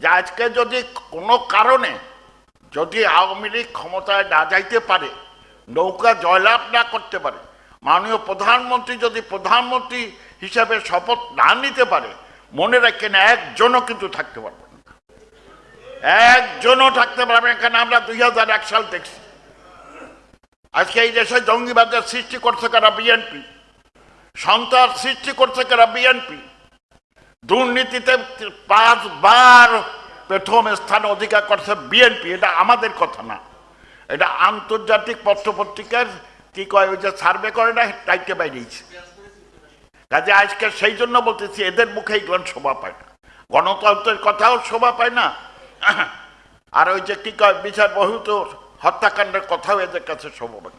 যে আজকে যদি কোনো কারণে যদি আওয়ামী লীগ ক্ষমতায় না যাইতে পারে, নৌকা জয়লাভ না করতে পারে, মাননীয় প্রধানমন্ত্রী যদি প্রধানমন্ত্রী হিসাবে শপথ না নিতে পারে, মনে রাখেন একজনও কিন্তু থাকতে পারবে না। একজনও থাকতে পারবে এখানে আমরা দুই হাজার এক সাল দেখছি। আজকে এই দেশে জঙ্গিবাদের সৃষ্টি করছে কারা বিএনপি, সন্ত্রাস সৃষ্টি করছে কারা বিএনপি দুর্নীতিতে পাঁচবার প্রথম স্থান অধিকার করছে বিএনপি, এটা আমাদের কথা না। এটা আন্তর্জাতিক পত্রপত্রিকার কি কয়, ওই যে সার্ভে করে না টাইটে বাইরেছে কাজে আজকে সেই জন্য বলতেছি, এদের মুখে এইগুলো শোভা পায় না। গণতন্ত্রের কথাও শোভা পায় না। আর ওই যে কি কয়, বিচার বহুত হত্যাকাণ্ডের কথাও এদের কাছে শোভা পায়।